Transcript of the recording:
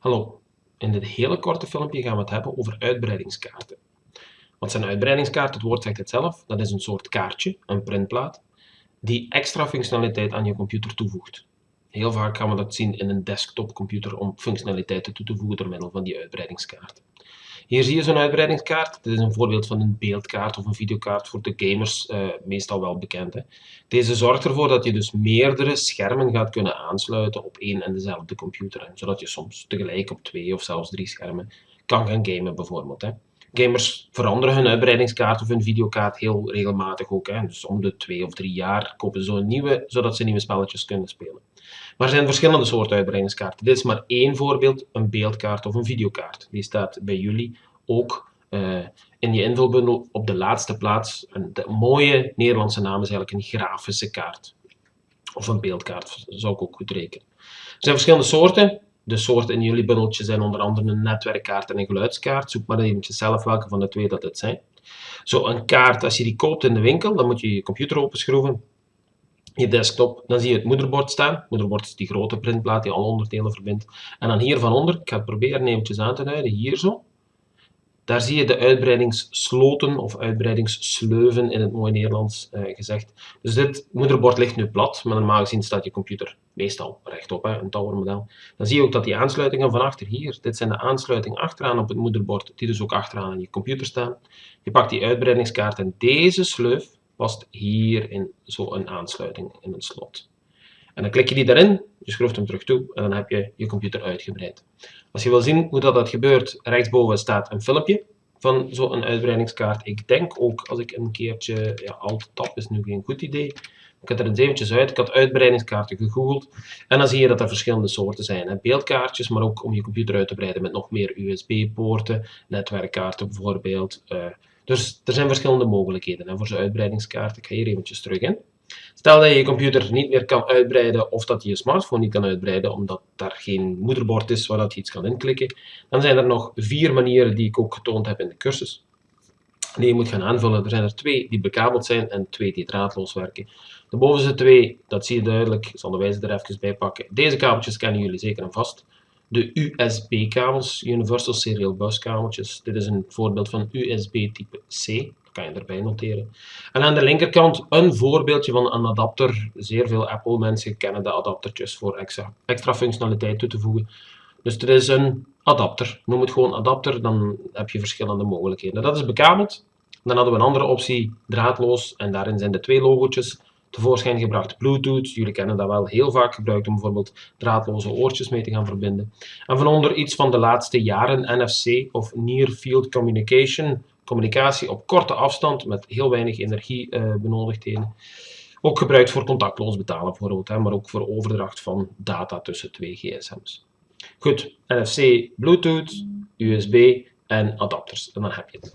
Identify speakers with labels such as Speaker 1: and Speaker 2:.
Speaker 1: Hallo, in dit hele korte filmpje gaan we het hebben over uitbreidingskaarten. Wat zijn uitbreidingskaarten? Het woord zegt het zelf. Dat is een soort kaartje, een printplaat, die extra functionaliteit aan je computer toevoegt. Heel vaak gaan we dat zien in een desktopcomputer om functionaliteiten toe te voegen door middel van die uitbreidingskaart. Hier zie je zo'n uitbreidingskaart. Dit is een voorbeeld van een beeldkaart of een videokaart voor de gamers, uh, meestal wel bekend. Hè. Deze zorgt ervoor dat je dus meerdere schermen gaat kunnen aansluiten op één en dezelfde computer. Zodat je soms tegelijk op twee of zelfs drie schermen kan gaan gamen bijvoorbeeld. Hè. Gamers veranderen hun uitbreidingskaart of hun videokaart heel regelmatig ook. Hè. Dus om de twee of drie jaar kopen ze een nieuwe, zodat ze nieuwe spelletjes kunnen spelen. Maar er zijn verschillende soorten uitbreidingskaarten. Dit is maar één voorbeeld, een beeldkaart of een videokaart. Die staat bij jullie ook uh, in je invulbundel op de laatste plaats. De mooie Nederlandse naam is eigenlijk een grafische kaart. Of een beeldkaart, zou ik ook goed rekenen. Er zijn verschillende soorten. De soorten in jullie bundeltje zijn onder andere een netwerkkaart en een geluidskaart. Zoek maar eventjes zelf welke van de twee dat het zijn. Zo een kaart, als je die koopt in de winkel, dan moet je je computer openschroeven je desktop, dan zie je het moederbord staan. Moederbord is die grote printplaat die alle onderdelen verbindt. En dan hier van onder, ik ga het proberen eventjes aan te duiden, hier zo. Daar zie je de uitbreidingssloten of uitbreidingssleuven in het mooi Nederlands eh, gezegd. Dus dit moederbord ligt nu plat, maar normaal gezien staat je computer meestal rechtop, hè, een towermodel. Dan zie je ook dat die aansluitingen van achter hier, dit zijn de aansluitingen achteraan op het moederbord, die dus ook achteraan aan je computer staan. Je pakt die uitbreidingskaart en deze sleuf past hier in zo'n aansluiting in een slot. En dan klik je die daarin, je schroeft hem terug toe en dan heb je je computer uitgebreid. Als je wil zien hoe dat, dat gebeurt, rechtsboven staat een filmpje van zo'n uitbreidingskaart. Ik denk ook als ik een keertje, ja, alt-tab is nu geen goed idee, ik had er eens eventjes uit, ik had uitbreidingskaarten gegoogeld en dan zie je dat er verschillende soorten zijn. Hè. Beeldkaartjes, maar ook om je computer uit te breiden met nog meer USB-poorten, netwerkkaarten bijvoorbeeld, uh, dus er zijn verschillende mogelijkheden hè, voor zo'n uitbreidingskaart. Ik ga hier eventjes terug in. Stel dat je je computer niet meer kan uitbreiden of dat je je smartphone niet kan uitbreiden omdat daar geen moederbord is waar dat je iets kan inklikken, dan zijn er nog vier manieren die ik ook getoond heb in de cursus. Die je moet gaan aanvullen. Er zijn er twee die bekabeld zijn en twee die draadloos werken. De bovenste twee, dat zie je duidelijk, ik zal de wijze er even bij pakken. Deze kabeltjes kennen jullie zeker en vast de USB-kabels, Universal Serial Bus kabeltjes. Dit is een voorbeeld van USB type C, kan je erbij noteren. En aan de linkerkant een voorbeeldje van een adapter. Zeer veel Apple mensen kennen de adaptertjes voor extra, extra functionaliteit toe te voegen. Dus dit is een adapter. Noem het gewoon adapter, dan heb je verschillende mogelijkheden. Dat is bekabeld. Dan hadden we een andere optie, draadloos, en daarin zijn de twee logo's tevoorschijn gebracht. Bluetooth, jullie kennen dat wel heel vaak gebruikt om bijvoorbeeld draadloze oortjes mee te gaan verbinden. En van onder iets van de laatste jaren NFC of Near Field Communication, communicatie op korte afstand met heel weinig energiebenodigdheden. Uh, ook gebruikt voor contactloos betalen bijvoorbeeld, hè, maar ook voor overdracht van data tussen twee gsm's. Goed, NFC, Bluetooth, USB en adapters. En dan heb je het.